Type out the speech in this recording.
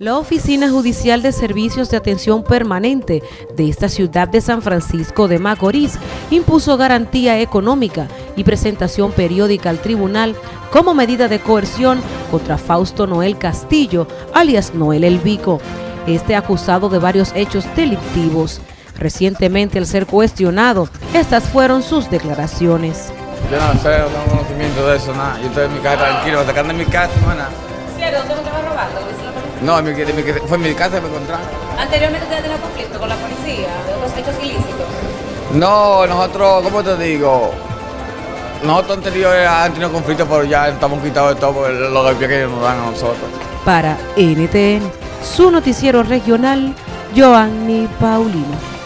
La Oficina Judicial de Servicios de Atención Permanente de esta ciudad de San Francisco de Macorís impuso garantía económica y presentación periódica al tribunal como medida de coerción contra Fausto Noel Castillo, alias Noel El Vico, este acusado de varios hechos delictivos. Recientemente al ser cuestionado, estas fueron sus declaraciones. Yo no sé, no tengo conocimiento de eso, nada. Yo estoy en mi casa tranquilo, sacando en mi casa, no es nada. ¿Cierto? ¿Dónde estaba robando? No, mi, mi, fue en mi casa me encontraron. ¿Anteriormente usted ha tenido conflicto con la policía de otros hechos ilícitos? No, nosotros, ¿cómo te digo? Nosotros anteriores han tenido conflicto, pero ya estamos quitados de todo por los golpes que nos dan a nosotros. Para NTN, su noticiero regional, Joanny Paulino.